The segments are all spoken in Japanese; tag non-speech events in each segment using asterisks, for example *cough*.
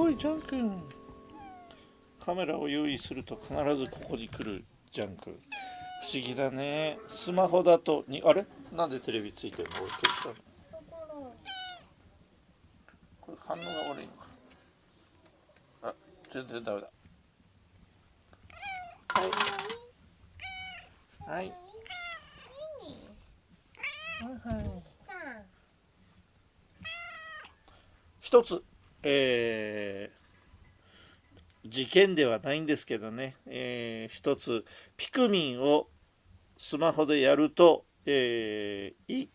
おいジャン君カメラを用意すると必ずここに来るジャン君不思議だね。スマホだとにあれ？なんでテレビついてるの？消したの。これ反応が悪いのか。あ全然ダメだ。はい。はい。はいはい。一つえー、事件ではないんですけどね、えー、一つピクミンをスマホでやると、えー、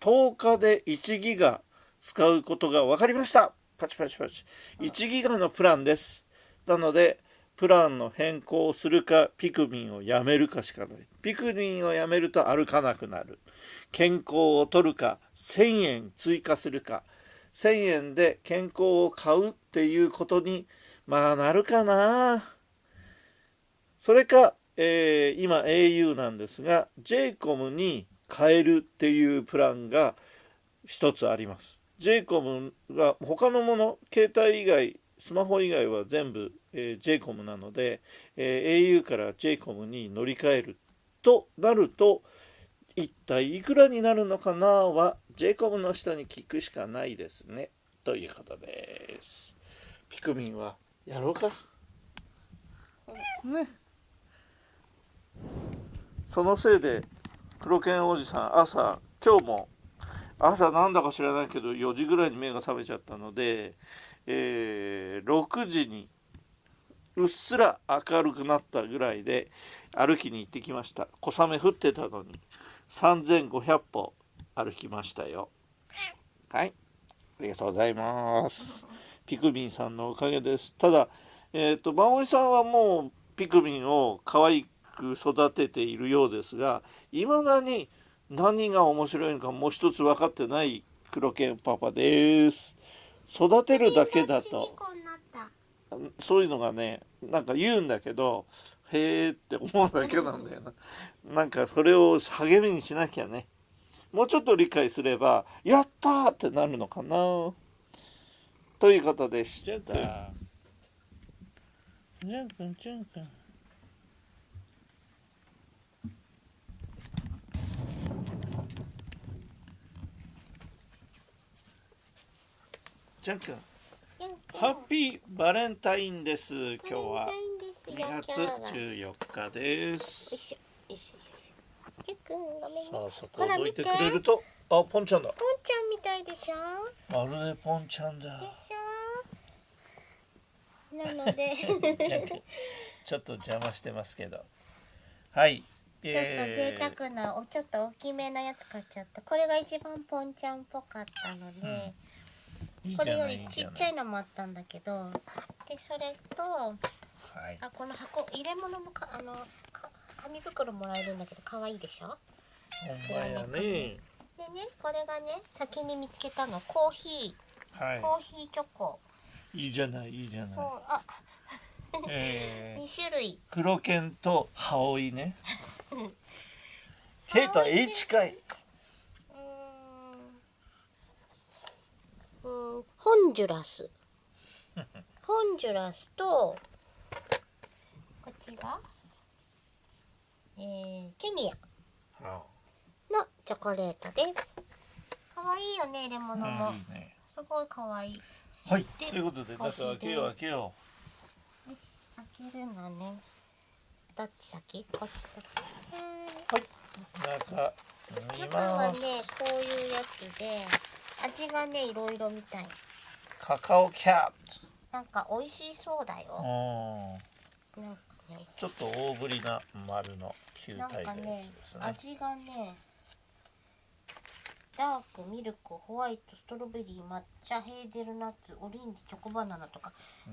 10日で1ギガ使うことが分かりました。パチパチパチ。1ギガのプランです。なのでプランの変更をするかピクミンをやめるかしかない。ピクミンをやめると歩かなくなる。健康を取るか1000円追加するか1,000円で健康を買うっていうことにまあなるかな。それか、えー、今 au なんですが j コムに変えるっていうプランが一つあります。j コムは他のもの携帯以外スマホ以外は全部、えー、j コムなので、えー、au から j コムに乗り換えるとなると一体いくらになるのかな？は j コムの人に聞くしかないですね。ということです。ピクミンはやろうか。ね。そのせいで黒犬おじさん朝今日も朝なんだか知らないけど4時ぐらいに目が覚めちゃったので、えー、6時にうっすら明るくなったぐらいで歩きに行ってきました。小雨降ってたのに3500歩歩きましたよ。はい。ありがとうございます。ピクミンさんのおかげです。ただえっ、ー、と真森さんはもうピクミンを可愛く育てているようですがいまだに何が面白いのかもう一つ分かってない黒犬パパです。育てるだけだと。そういうのがねなんか言うんだけどへえって思うだけなんだよな。*laughs* なんかそれを励みにしなきゃね。もうちょっと理解すればやったってなるのかな。ということでした。じゃんくんじゃんくんじゃんくんハッピーバレンタインです今日は。2月14日です。よいしょよいしょ。じゃくんごめんね。さあそこをどいてくれると、あポンちゃんだ。ポンちゃんみたいでしょ？まるでポンちゃんだ。でしょ？なので *laughs* ちょっと邪魔してますけど。はい。ちょっと贅沢なおちょっと大きめなやつ買っちゃった。これが一番ポンちゃんっぽかったので。うん、これよりちっちゃいのもあったんだけどでそれとはい、あこの箱入れ物もかあのか紙袋もらえるんだけど可愛いでしょ？ほんまやね。でねこれがね先に見つけたの。コーヒー、はい、コーヒーチョコ。いいじゃないいいじゃない。そうあ。えー、*laughs* 2種類。黒犬と羽織ね。*laughs* ケイト H 回うんホンジュラス。ホンジュラスとちが、えー、ケニアのチョコレートです。可愛いよね、入れ物も。いいね、すごい可愛い。はい、ということで、中開けよう、開けよう。開けるのね。どっち先、こっち先。はい。中。中はね、こういうやつで、味がね、いろいろみたい。カカオキャット。なんか美味しそうだよ。なんかちょっと大ぶりな丸の球体のやつですね、ね、味がねダークミルクホワイトストロベリー抹茶ヘーゼルナッツオレンジチョコバナナとか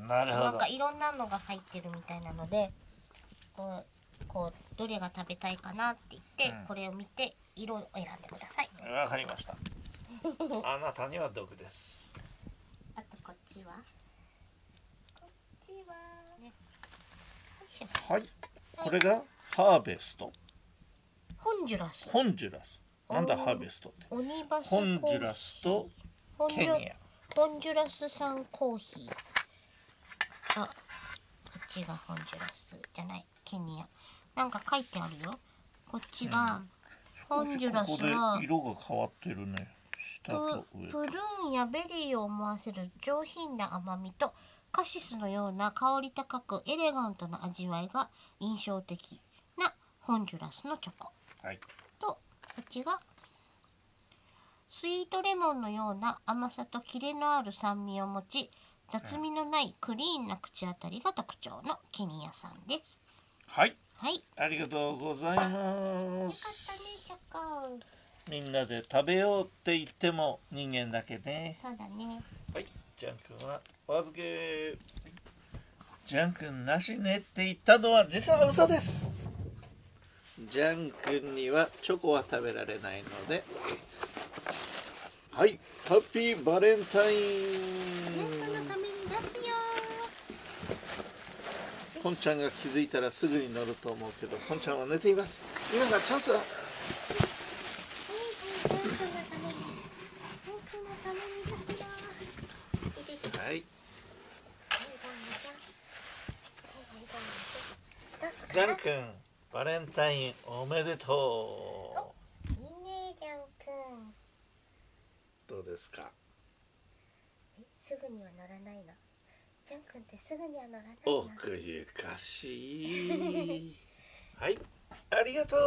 なるほど。なんかいろんなのが入ってるみたいなのでこうこうどれが食べたいかなって言って、うん、これを見て色を選んでください。わかりました。あなたには毒です。あとこっちはこっちはねはい。これがハーベスト。ホンジュラス。ホンジュラス。なんだハーベストって？オニバスホンジュラスとケニア。ホンジュラス産コーヒー。とこっちがホンジュラスじゃない。ケニア。なんか書いてあるよ。こっちが、ホンジュラスここでは色が変わってるね。下とプ上プルーンやベリーを思わせる上品な甘みとカシスのような香り高くエレガントな味わいが印象的なホンジュラスのチョコ。はい。とこっちがスイートレモンのような甘さとキレのある酸味を持ち雑味のないクリーンな口当たりが特徴のケニアさんです。はい。はい。よありがとうございまかったねすチョコ。みんなで食べようって言っても人間だけね。そうだね。はいジャン君はお預け。ジャン君なしねって言ったのは実は嘘です。ジャン君にはチョコは食べられないので。はいハッピーバレンタイン。ポンちゃんが気づいたらすぐに乗ると思うけどポンちゃんは寝ています。今がチャンスだはいはい、ヤン君のために。ヤン君のために出すよ。いてて。はい、はいどうもじゃ。はい、はい、どうもじゃ。どうすかジャン君バレンタインおめでといいね、ジャン君。うどうですか？え、すぐには乗らないの？ジャン君ってすぐには乗らないの？奥ゆかしいはいありがとう